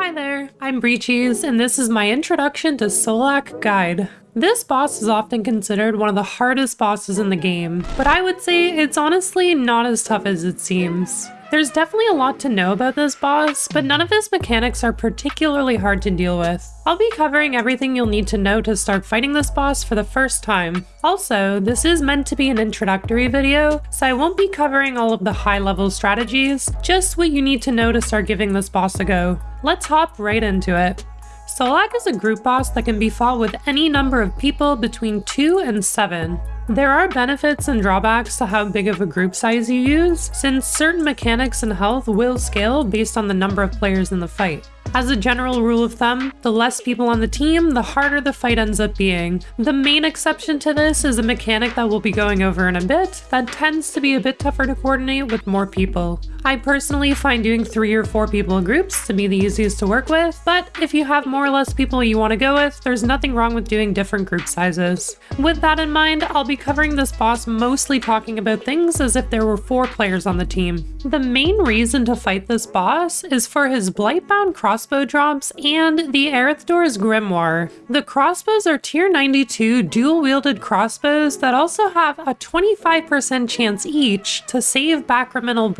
Hi there, I'm Breechies, and this is my introduction to Solak Guide. This boss is often considered one of the hardest bosses in the game, but I would say it's honestly not as tough as it seems. There's definitely a lot to know about this boss, but none of his mechanics are particularly hard to deal with. I'll be covering everything you'll need to know to start fighting this boss for the first time. Also, this is meant to be an introductory video, so I won't be covering all of the high level strategies, just what you need to know to start giving this boss a go. Let's hop right into it. Solak is a group boss that can be fought with any number of people between 2 and 7. There are benefits and drawbacks to how big of a group size you use, since certain mechanics and health will scale based on the number of players in the fight. As a general rule of thumb, the less people on the team, the harder the fight ends up being. The main exception to this is a mechanic that we'll be going over in a bit that tends to be a bit tougher to coordinate with more people. I personally find doing three or four people groups to be the easiest to work with, but if you have more or less people you want to go with, there's nothing wrong with doing different group sizes. With that in mind, I'll be covering this boss mostly talking about things as if there were four players on the team. The main reason to fight this boss is for his Blightbound crossbow drops and the Erethdor's Grimoire. The crossbows are tier 92 dual-wielded crossbows that also have a 25% chance each to save bakriminel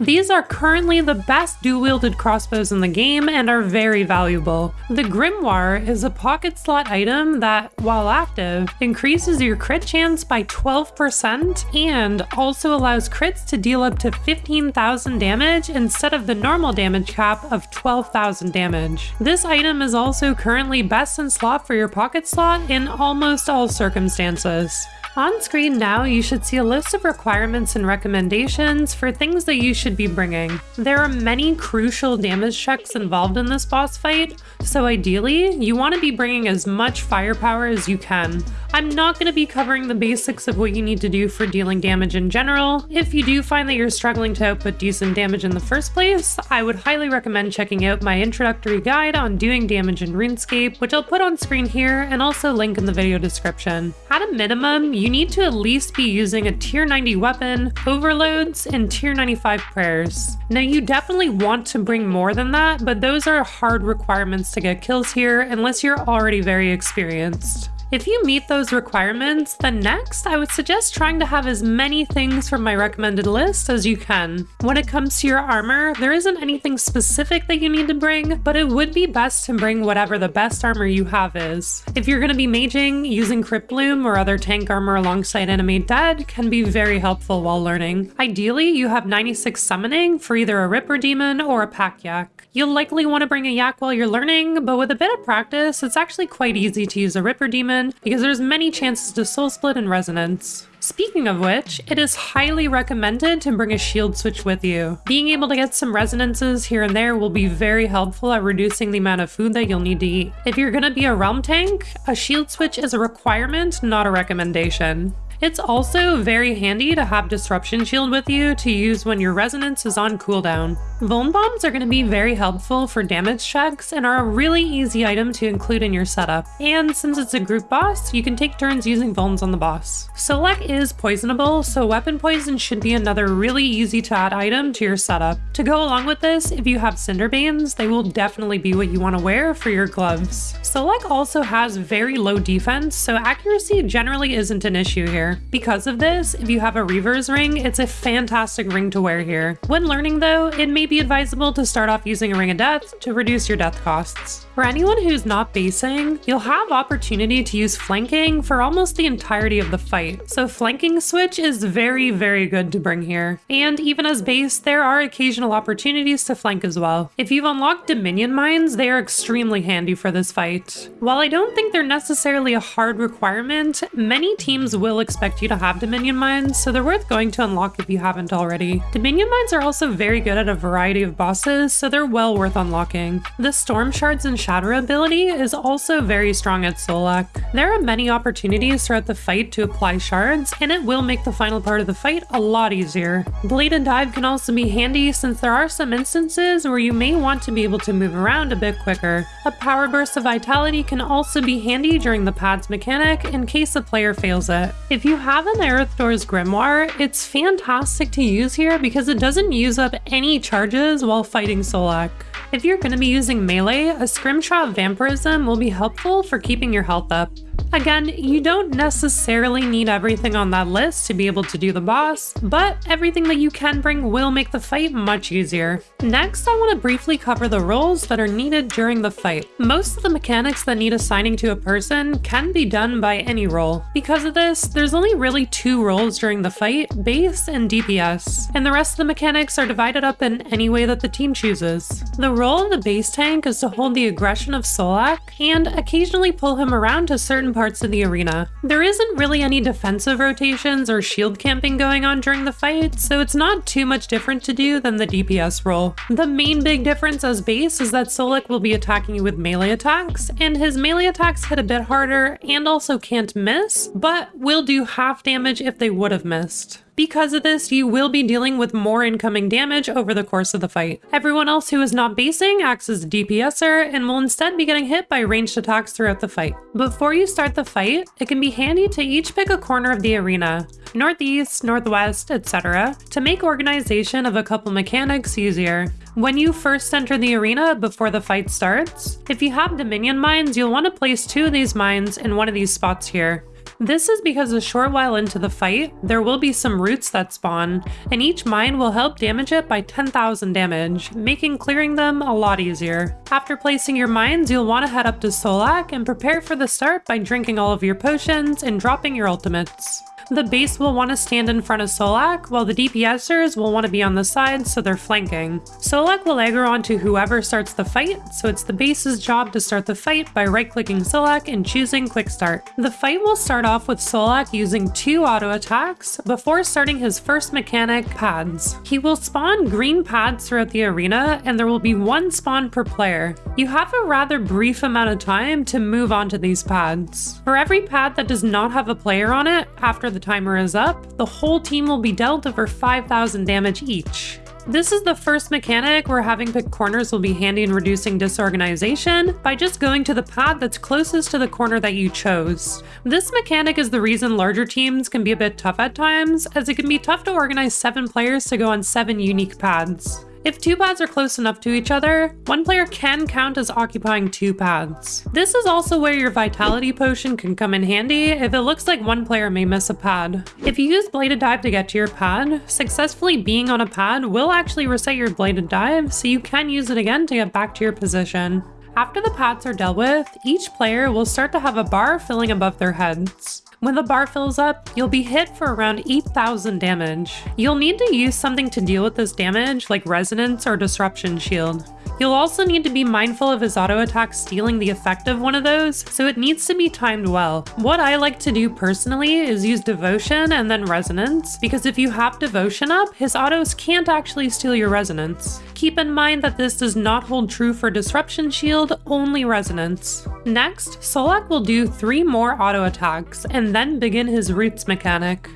These are currently the best dual-wielded crossbows in the game and are very valuable. The Grimoire is a pocket slot item that, while active, increases your crit chance by 12% and also allows crits to deal up to 15,000 damage instead of the normal damage cap of 12,000 damage. This item is also currently best in slot for your pocket slot in almost all circumstances. On screen now, you should see a list of requirements and recommendations for things that you should be bringing. There are many crucial damage checks involved in this boss fight, so ideally, you want to be bringing as much firepower as you can. I'm not going to be covering the basics of what you need to do for dealing damage in general. If you do find that you're struggling to output decent damage in the first place, I would highly recommend checking out my introductory guide on doing damage in RuneScape, which I'll put on screen here and also link in the video description. At a minimum, you need to at least be using a tier 90 weapon, overloads, and tier 95 prayers. Now you definitely want to bring more than that, but those are hard requirements to get kills here unless you're already very experienced. If you meet those requirements, then next I would suggest trying to have as many things from my recommended list as you can. When it comes to your armor, there isn't anything specific that you need to bring, but it would be best to bring whatever the best armor you have is. If you're going to be maging, using Cryptbloom or other tank armor alongside Animate Dead can be very helpful while learning. Ideally, you have 96 summoning for either a Ripper Demon or a Pack Yak. You'll likely want to bring a yak while you're learning, but with a bit of practice, it's actually quite easy to use a Ripper Demon because there's many chances to soul split and resonance. Speaking of which, it is highly recommended to bring a shield switch with you. Being able to get some resonances here and there will be very helpful at reducing the amount of food that you'll need to eat. If you're gonna be a realm tank, a shield switch is a requirement, not a recommendation. It's also very handy to have Disruption Shield with you to use when your Resonance is on cooldown. Vuln Bombs are going to be very helpful for damage checks and are a really easy item to include in your setup. And since it's a group boss, you can take turns using Vulns on the boss. Solak is poisonable, so Weapon Poison should be another really easy to add item to your setup. To go along with this, if you have Cinderbanes, they will definitely be what you want to wear for your gloves. Solak also has very low defense, so accuracy generally isn't an issue here. Because of this, if you have a Reaver's ring, it's a fantastic ring to wear here. When learning though, it may be advisable to start off using a Ring of Death to reduce your death costs. For anyone who's not basing, you'll have opportunity to use flanking for almost the entirety of the fight, so flanking switch is very, very good to bring here. And even as base, there are occasional opportunities to flank as well. If you've unlocked Dominion Mines, they are extremely handy for this fight. While I don't think they're necessarily a hard requirement, many teams will expect expect you to have Dominion Mines, so they're worth going to unlock if you haven't already. Dominion Mines are also very good at a variety of bosses, so they're well worth unlocking. The Storm Shards and Shatter ability is also very strong at Solak. There are many opportunities throughout the fight to apply shards, and it will make the final part of the fight a lot easier. Bladed Dive can also be handy since there are some instances where you may want to be able to move around a bit quicker. A Power Burst of Vitality can also be handy during the pads mechanic in case a player fails it. If you have an Erethdor's Grimoire, it's fantastic to use here because it doesn't use up any charges while fighting Solak. If you're going to be using melee, a Scrimshaw Vampyrism will be helpful for keeping your health up. Again, you don't necessarily need everything on that list to be able to do the boss, but everything that you can bring will make the fight much easier. Next, I want to briefly cover the roles that are needed during the fight. Most of the mechanics that need assigning to a person can be done by any role. Because of this, there's only really two roles during the fight, base and DPS, and the rest of the mechanics are divided up in any way that the team chooses. The role of the base tank is to hold the aggression of Solak and occasionally pull him around to certain parts of the arena. There isn't really any defensive rotations or shield camping going on during the fight, so it's not too much different to do than the DPS role. The main big difference as base is that Solak will be attacking you with melee attacks, and his melee attacks hit a bit harder and also can't miss, but will do half damage if they would have missed. Because of this, you will be dealing with more incoming damage over the course of the fight. Everyone else who is not basing acts as a DPSer and will instead be getting hit by ranged attacks throughout the fight. Before you start the fight, it can be handy to each pick a corner of the arena, northeast, northwest, etc., to make organization of a couple mechanics easier. When you first enter the arena before the fight starts, if you have Dominion mines, you'll want to place two of these mines in one of these spots here. This is because a short while into the fight, there will be some roots that spawn, and each mine will help damage it by 10,000 damage, making clearing them a lot easier. After placing your mines, you'll want to head up to Solak and prepare for the start by drinking all of your potions and dropping your ultimates. The base will want to stand in front of Solak, while the DPSers will want to be on the side so they're flanking. Solak will aggro onto whoever starts the fight, so it's the base's job to start the fight by right-clicking Solak and choosing Quick Start. The fight will start off with Solak using two auto attacks before starting his first mechanic, Pads. He will spawn green pads throughout the arena, and there will be one spawn per player. You have a rather brief amount of time to move onto these pads. For every pad that does not have a player on it, after the the timer is up, the whole team will be dealt over 5,000 damage each. This is the first mechanic where having picked corners will be handy in reducing disorganization by just going to the pad that's closest to the corner that you chose. This mechanic is the reason larger teams can be a bit tough at times, as it can be tough to organize 7 players to go on 7 unique pads. If two pads are close enough to each other, one player can count as occupying two pads. This is also where your Vitality Potion can come in handy if it looks like one player may miss a pad. If you use Bladed Dive to get to your pad, successfully being on a pad will actually reset your Bladed Dive, so you can use it again to get back to your position. After the pads are dealt with, each player will start to have a bar filling above their heads. When the bar fills up, you'll be hit for around 8,000 damage. You'll need to use something to deal with this damage like Resonance or Disruption Shield. You'll also need to be mindful of his auto attack stealing the effect of one of those, so it needs to be timed well. What I like to do personally is use Devotion and then Resonance, because if you have Devotion up, his autos can't actually steal your Resonance. Keep in mind that this does not hold true for Disruption Shield, only Resonance. Next, Solak will do three more auto attacks, and then begin his Roots mechanic.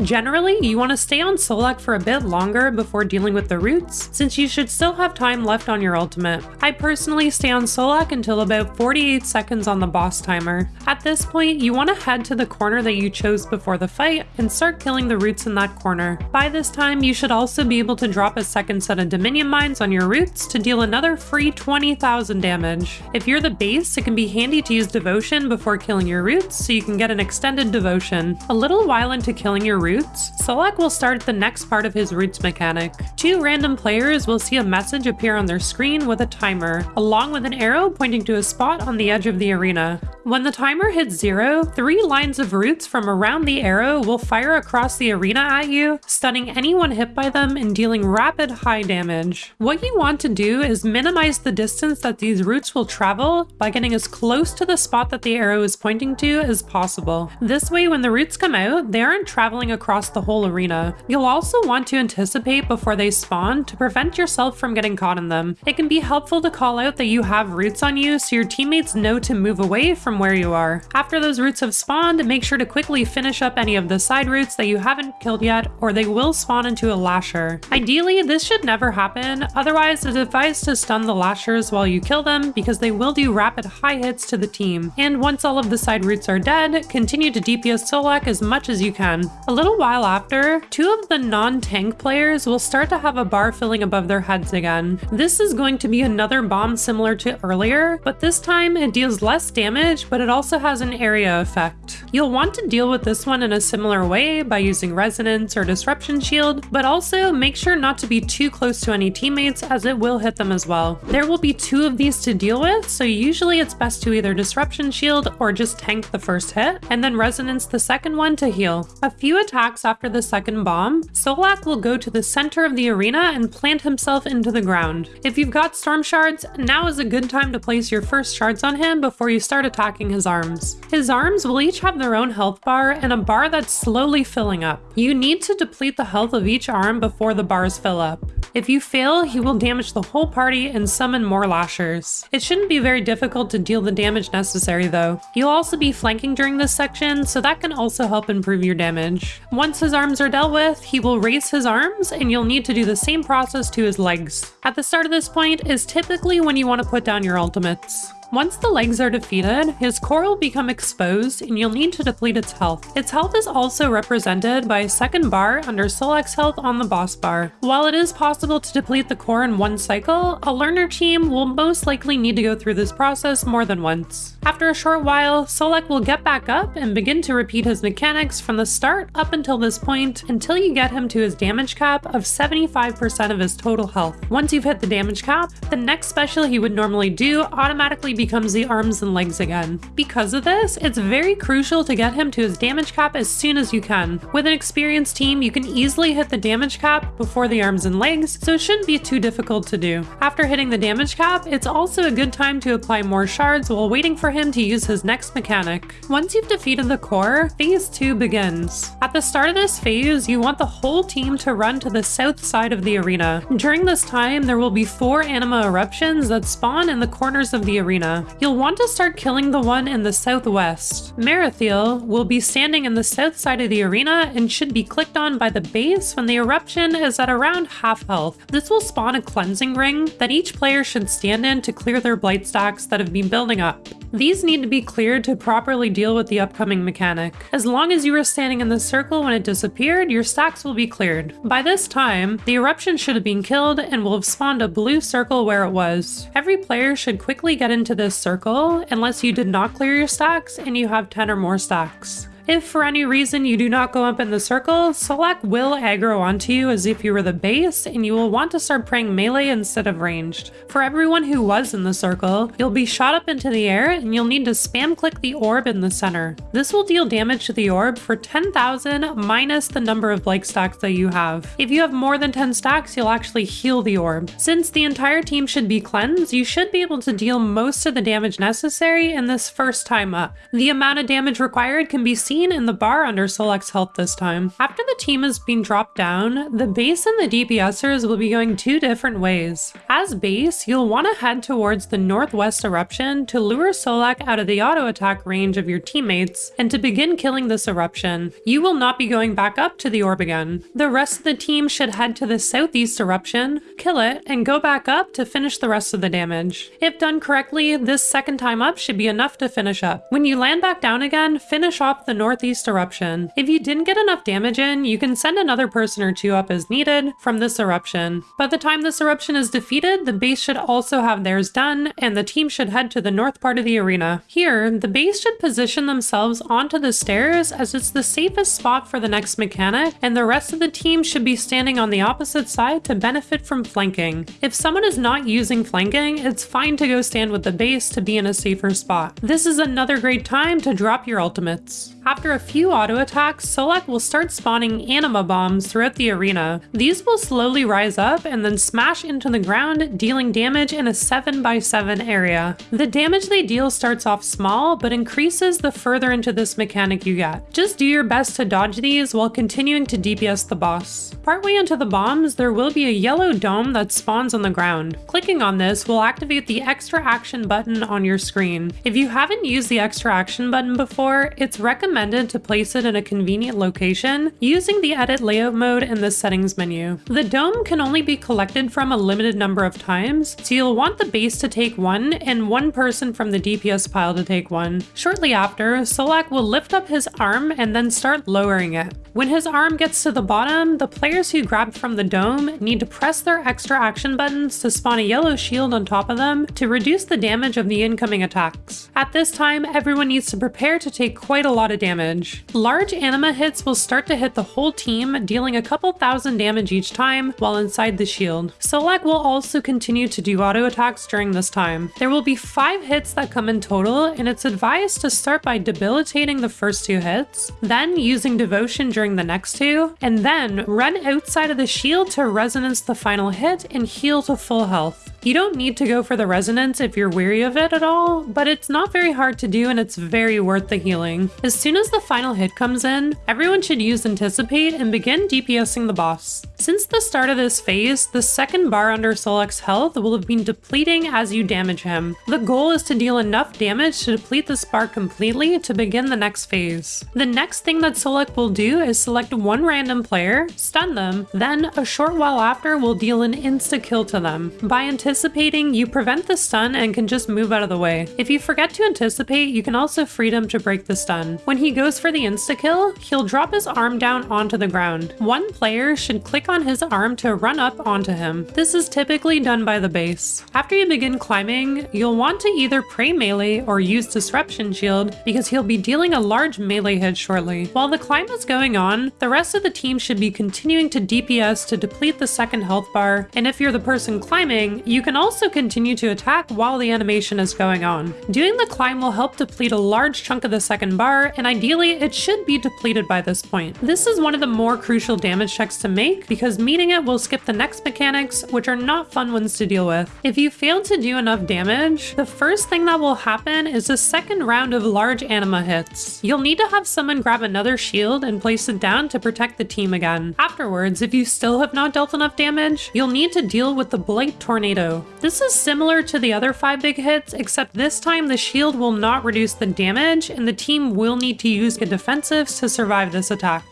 Generally, you want to stay on Solak for a bit longer before dealing with the roots, since you should still have time left on your ultimate. I personally stay on Solak until about 48 seconds on the boss timer. At this point, you want to head to the corner that you chose before the fight and start killing the roots in that corner. By this time, you should also be able to drop a second set of Dominion Mines on your roots to deal another free 20,000 damage. If you're the base, it can be handy to use Devotion before killing your roots so you can get an extended Devotion. A little while into killing your roots, Solak will start the next part of his roots mechanic. Two random players will see a message appear on their screen with a timer, along with an arrow pointing to a spot on the edge of the arena. When the timer hits zero, three lines of roots from around the arrow will fire across the arena at you, stunning anyone hit by them and dealing rapid high damage. What you want to do is minimize the distance that these roots will travel by getting as close to the spot that the arrow is pointing to as possible. This way when the roots come out, they aren't traveling across the whole arena. You'll also want to anticipate before they spawn to prevent yourself from getting caught in them. It can be helpful to call out that you have roots on you so your teammates know to move away from where you are. After those roots have spawned, make sure to quickly finish up any of the side roots that you haven't killed yet, or they will spawn into a lasher. Ideally, this should never happen, otherwise it's advised to stun the lashers while you kill them because they will do rapid high hits to the team. And once all of the side roots are dead, continue to DPS Solak as much as you can. A little while after, two of the non-tank players will start to have a bar filling above their heads again. This is going to be another bomb similar to earlier, but this time it deals less damage, but it also has an area effect. You'll want to deal with this one in a similar way by using Resonance or Disruption Shield, but also make sure not to be too close to any teammates as it will hit them as well. There will be two of these to deal with, so usually it's best to either Disruption Shield or just tank the first hit, and then Resonance the second one to heal. A few attacks after the second bomb, Solak will go to the center of the arena and plant himself into the ground. If you've got Storm Shards, now is a good time to place your first shards on him before you start attacking his arms. His arms will each have their own health bar and a bar that's slowly filling up. You need to deplete the health of each arm before the bars fill up. If you fail, he will damage the whole party and summon more lashers. It shouldn't be very difficult to deal the damage necessary though. You'll also be flanking during this section, so that can also help improve your damage. Once his arms are dealt with, he will raise his arms and you'll need to do the same process to his legs. At the start of this point is typically when you want to put down your ultimates. Once the legs are defeated, his core will become exposed and you'll need to deplete its health. Its health is also represented by a second bar under Solak's health on the boss bar. While it is possible to deplete the core in one cycle, a learner team will most likely need to go through this process more than once. After a short while, Solak will get back up and begin to repeat his mechanics from the start up until this point until you get him to his damage cap of 75% of his total health. Once you've hit the damage cap, the next special he would normally do automatically becomes the arms and legs again. Because of this, it's very crucial to get him to his damage cap as soon as you can. With an experienced team, you can easily hit the damage cap before the arms and legs, so it shouldn't be too difficult to do. After hitting the damage cap, it's also a good time to apply more shards while waiting for him to use his next mechanic. Once you've defeated the core, phase 2 begins. At the start of this phase, you want the whole team to run to the south side of the arena. During this time, there will be four anima eruptions that spawn in the corners of the arena. You'll want to start killing the one in the southwest. Merethiel will be standing in the south side of the arena and should be clicked on by the base when the eruption is at around half health. This will spawn a cleansing ring that each player should stand in to clear their blight stacks that have been building up. These need to be cleared to properly deal with the upcoming mechanic. As long as you were standing in the circle when it disappeared, your stacks will be cleared. By this time, the eruption should have been killed and will have spawned a blue circle where it was. Every player should quickly get into this circle unless you did not clear your stacks and you have 10 or more stacks. If for any reason you do not go up in the circle, Solak will aggro onto you as if you were the base, and you will want to start praying melee instead of ranged. For everyone who was in the circle, you'll be shot up into the air and you'll need to spam click the orb in the center. This will deal damage to the orb for 10,000 minus the number of Blight stacks that you have. If you have more than 10 stacks, you'll actually heal the orb. Since the entire team should be cleansed, you should be able to deal most of the damage necessary in this first time up. The amount of damage required can be seen in the bar under Solak's help this time. After the team has been dropped down, the base and the DPSers will be going two different ways. As base, you'll want to head towards the northwest eruption to lure Solak out of the auto attack range of your teammates and to begin killing this eruption. You will not be going back up to the orb again. The rest of the team should head to the southeast eruption, kill it, and go back up to finish the rest of the damage. If done correctly, this second time up should be enough to finish up. When you land back down again, finish off the northeast eruption. If you didn't get enough damage in, you can send another person or two up as needed from this eruption. By the time this eruption is defeated, the base should also have theirs done, and the team should head to the north part of the arena. Here, the base should position themselves onto the stairs as it's the safest spot for the next mechanic, and the rest of the team should be standing on the opposite side to benefit from flanking. If someone is not using flanking, it's fine to go stand with the base to be in a safer spot. This is another great time to drop your ultimates. After a few auto attacks, Solak will start spawning anima bombs throughout the arena. These will slowly rise up and then smash into the ground, dealing damage in a 7x7 area. The damage they deal starts off small, but increases the further into this mechanic you get. Just do your best to dodge these while continuing to DPS the boss. Partway into the bombs, there will be a yellow dome that spawns on the ground. Clicking on this will activate the extra action button on your screen. If you haven't used the extra action button before, it's recommended to place it in a convenient location using the edit layout mode in the settings menu. The dome can only be collected from a limited number of times, so you'll want the base to take one and one person from the DPS pile to take one. Shortly after, Solak will lift up his arm and then start lowering it. When his arm gets to the bottom, the players who grabbed from the dome need to press their extra action buttons to spawn a yellow shield on top of them to reduce the damage of the incoming attacks. At this time, everyone needs to prepare to take quite a lot of damage. Large anima hits will start to hit the whole team, dealing a couple thousand damage each time while inside the shield. Solak will also continue to do auto attacks during this time. There will be 5 hits that come in total, and it's advised to start by debilitating the first two hits, then using devotion during during the next two, and then run outside of the shield to resonance the final hit and heal to full health. You don't need to go for the resonance if you're weary of it at all, but it's not very hard to do and it's very worth the healing. As soon as the final hit comes in, everyone should use Anticipate and begin DPSing the boss. Since the start of this phase, the second bar under Solak's health will have been depleting as you damage him. The goal is to deal enough damage to deplete this bar completely to begin the next phase. The next thing that Solak will do is select one random player, stun them, then a short while after will deal an insta-kill to them. By anticipating anticipating, you prevent the stun and can just move out of the way. If you forget to anticipate, you can also freedom to break the stun. When he goes for the insta-kill, he'll drop his arm down onto the ground. One player should click on his arm to run up onto him. This is typically done by the base. After you begin climbing, you'll want to either pray melee or use Disruption Shield because he'll be dealing a large melee hit shortly. While the climb is going on, the rest of the team should be continuing to DPS to deplete the second health bar, and if you're the person climbing, you you can also continue to attack while the animation is going on. Doing the climb will help deplete a large chunk of the second bar, and ideally it should be depleted by this point. This is one of the more crucial damage checks to make because meeting it will skip the next mechanics, which are not fun ones to deal with. If you fail to do enough damage, the first thing that will happen is a second round of large anima hits. You'll need to have someone grab another shield and place it down to protect the team again. Afterwards, if you still have not dealt enough damage, you'll need to deal with the Blight Tornado, this is similar to the other 5 big hits, except this time the shield will not reduce the damage, and the team will need to use the defensives to survive this attack.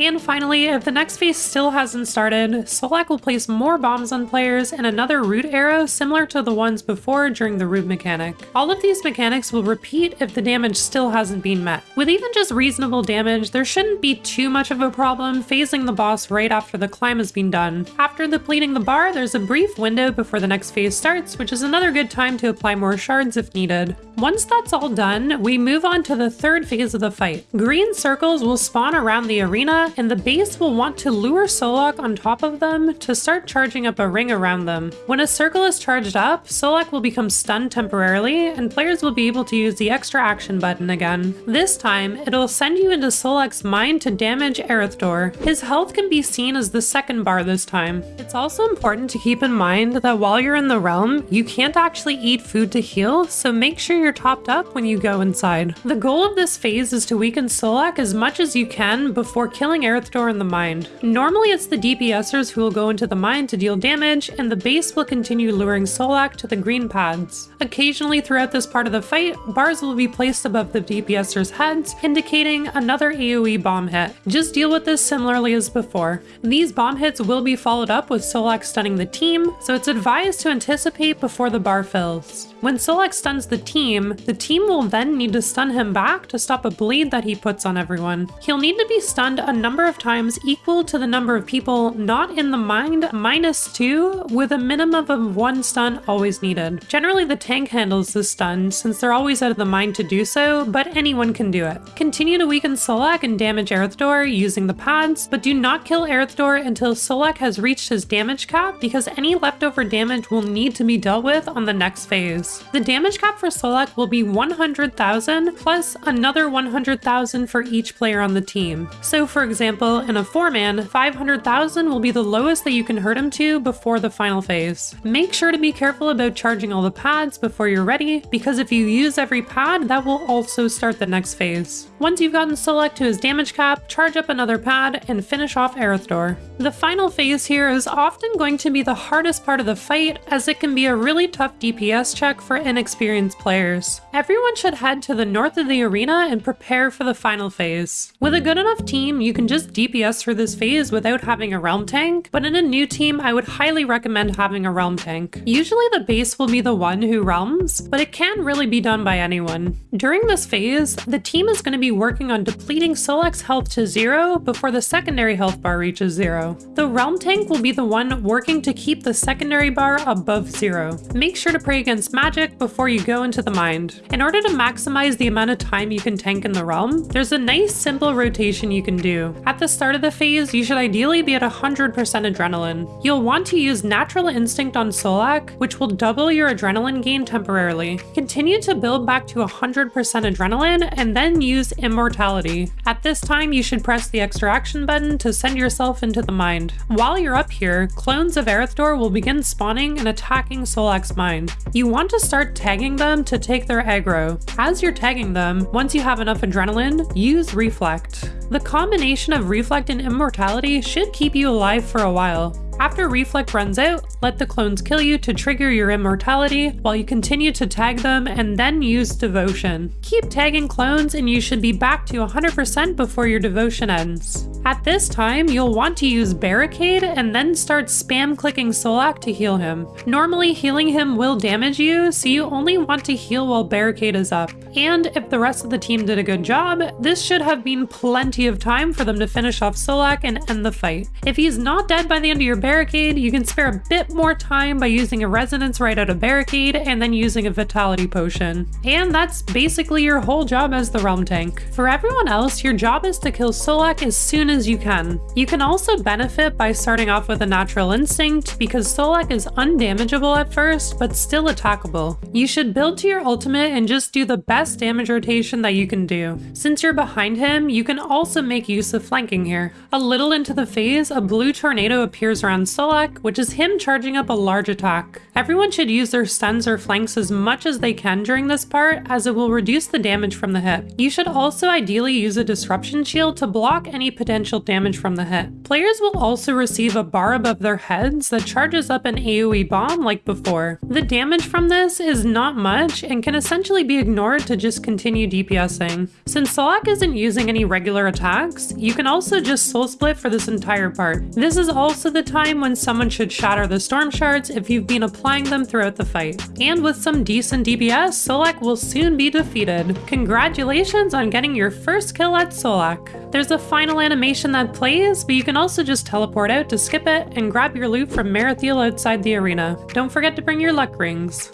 And finally, if the next phase still hasn't started, Solak will place more bombs on players and another root arrow similar to the ones before during the root mechanic. All of these mechanics will repeat if the damage still hasn't been met. With even just reasonable damage, there shouldn't be too much of a problem phasing the boss right after the climb has been done. After depleting the bar, there's a brief window before the next phase starts, which is another good time to apply more shards if needed. Once that's all done, we move on to the third phase of the fight. Green circles will spawn around the arena and the base will want to lure Solak on top of them to start charging up a ring around them. When a circle is charged up, Solak will become stunned temporarily, and players will be able to use the extra action button again. This time, it'll send you into Solak's mind to damage Erethdor. His health can be seen as the second bar this time. It's also important to keep in mind that while you're in the realm, you can't actually eat food to heal, so make sure you're topped up when you go inside. The goal of this phase is to weaken Solak as much as you can before killing killing Erethdor in the mind. Normally it's the DPSers who will go into the mine to deal damage, and the base will continue luring Solak to the green pads. Occasionally throughout this part of the fight, bars will be placed above the DPSers' heads, indicating another AoE bomb hit. Just deal with this similarly as before. These bomb hits will be followed up with Solak stunning the team, so it's advised to anticipate before the bar fills. When Solak stuns the team, the team will then need to stun him back to stop a bleed that he puts on everyone. He'll need to be stunned a number of times equal to the number of people not in the mind minus 2 with a minimum of 1 stun always needed. Generally the tank handles this stun since they're always out of the mind to do so, but anyone can do it. Continue to weaken Solak and damage Erethdor using the pads, but do not kill Erethdor until Solak has reached his damage cap because any leftover damage will need to be dealt with on the next phase. The damage cap for Solak will be 100,000 plus another 100,000 for each player on the team. So for example, in a 4-man, 500,000 will be the lowest that you can hurt him to before the final phase. Make sure to be careful about charging all the pads before you're ready, because if you use every pad, that will also start the next phase. Once you've gotten Solak to his damage cap, charge up another pad, and finish off Erethdor. The final phase here is often going to be the hardest part of the fight, as it can be a really tough DPS check for inexperienced players. Everyone should head to the north of the arena and prepare for the final phase. With a hmm. good enough team, you can just DPS through this phase without having a realm tank, but in a new team, I would highly recommend having a realm tank. Usually the base will be the one who realms, but it can really be done by anyone. During this phase, the team is going to be working on depleting Solak's health to zero before the secondary health bar reaches zero. The realm tank will be the one working to keep the secondary bar above zero. Make sure to pray against magic before you go into the mind. In order to maximize the amount of time you can tank in the realm, there's a nice simple rotation you can do. At the start of the phase, you should ideally be at 100% adrenaline. You'll want to use Natural Instinct on Solak, which will double your adrenaline gain temporarily. Continue to build back to 100% adrenaline and then use Immortality. At this time, you should press the extra action button to send yourself into the mind. While you're up here, clones of Erethdor will begin spawning and attacking Solak's mind. You want to start tagging them to take their aggro. As you're tagging them, once you have enough adrenaline, use Reflect. The combination of Reflect and Immortality should keep you alive for a while. After Reflect runs out, let the clones kill you to trigger your immortality while you continue to tag them and then use Devotion. Keep tagging clones and you should be back to 100% before your devotion ends. At this time, you'll want to use Barricade and then start spam clicking Solak to heal him. Normally, healing him will damage you, so you only want to heal while Barricade is up. And if the rest of the team did a good job, this should have been plenty of time for them to finish off Solak and end the fight. If he's not dead by the end of your barricade, you can spare a bit more time by using a resonance right out of barricade and then using a vitality potion. And that's basically your whole job as the realm tank. For everyone else, your job is to kill Solak as soon as you can. You can also benefit by starting off with a natural instinct because Solak is undamageable at first, but still attackable. You should build to your ultimate and just do the best damage rotation that you can do. Since you're behind him, you can also make use of flanking here. A little into the phase, a blue tornado appears around Solak, which is him charging up a large attack. Everyone should use their stuns or flanks as much as they can during this part, as it will reduce the damage from the hit. You should also ideally use a disruption shield to block any potential damage from the hit. Players will also receive a bar above their heads that charges up an AoE bomb like before. The damage from this is not much and can essentially be ignored to just continue DPSing. Since Solak isn't using any regular attacks, you can also just soul split for this entire part. This is also the time when someone should shatter the storm shards if you've been applying them throughout the fight. And with some decent DPS, Solak will soon be defeated. Congratulations on getting your first kill at Solak. There's a final animation that plays, but you can also just teleport out to skip it and grab your loot from Merethiel outside the arena. Don't forget to bring your luck rings.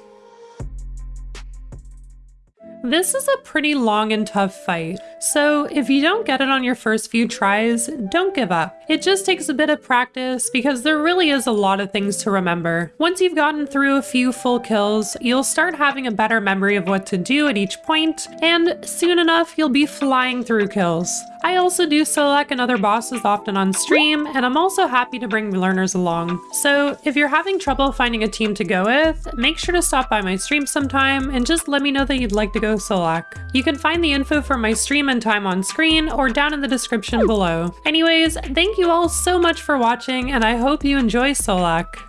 This is a pretty long and tough fight, so if you don't get it on your first few tries, don't give up. It just takes a bit of practice because there really is a lot of things to remember. Once you've gotten through a few full kills, you'll start having a better memory of what to do at each point, and soon enough you'll be flying through kills. I also do Solak and other bosses often on stream, and I'm also happy to bring learners along. So if you're having trouble finding a team to go with, make sure to stop by my stream sometime and just let me know that you'd like to go Solak. You can find the info for my stream and time on screen or down in the description below. Anyways, thank you all so much for watching and I hope you enjoy Solak.